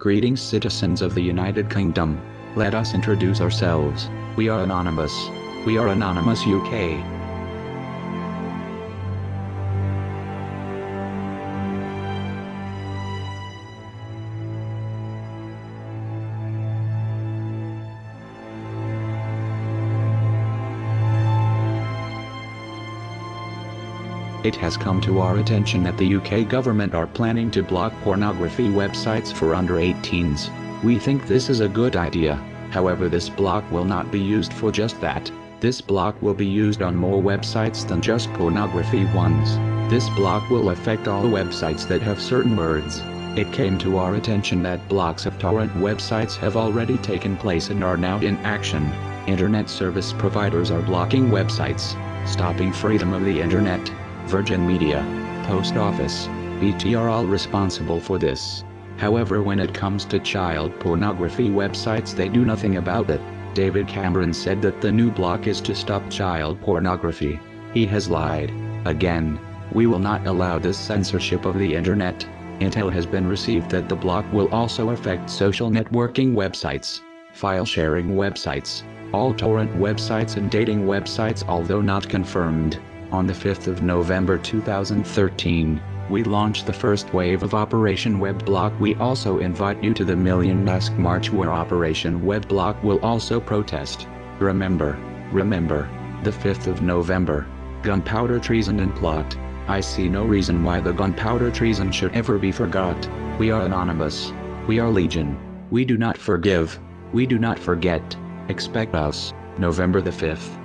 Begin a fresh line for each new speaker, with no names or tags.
Greetings citizens of the United Kingdom. Let us introduce ourselves. We are Anonymous. We are Anonymous UK. It has come to our attention that the UK government are planning to block pornography websites for under 18s. We think this is a good idea, however this block will not be used for just that. This block will be used on more websites than just pornography ones. This block will affect all websites that have certain words. It came to our attention that blocks of torrent websites have already taken place and are now in action. Internet service providers are blocking websites, stopping freedom of the internet. Virgin Media, Post Office, BT are all responsible for this. However when it comes to child pornography websites they do nothing about it. David Cameron said that the new block is to stop child pornography. He has lied. Again. We will not allow this censorship of the internet. Intel has been received that the block will also affect social networking websites, file sharing websites, all torrent websites and dating websites although not confirmed. On the 5th of November 2013, we launched the first wave of Operation Webblock. We also invite you to the Million Mask March where Operation Webblock will also protest. Remember, remember, the 5th of November, gunpowder treason and plot. I see no reason why the gunpowder treason should ever be forgot. We are anonymous. We are legion. We do not forgive. We do not forget. Expect us, November the 5th.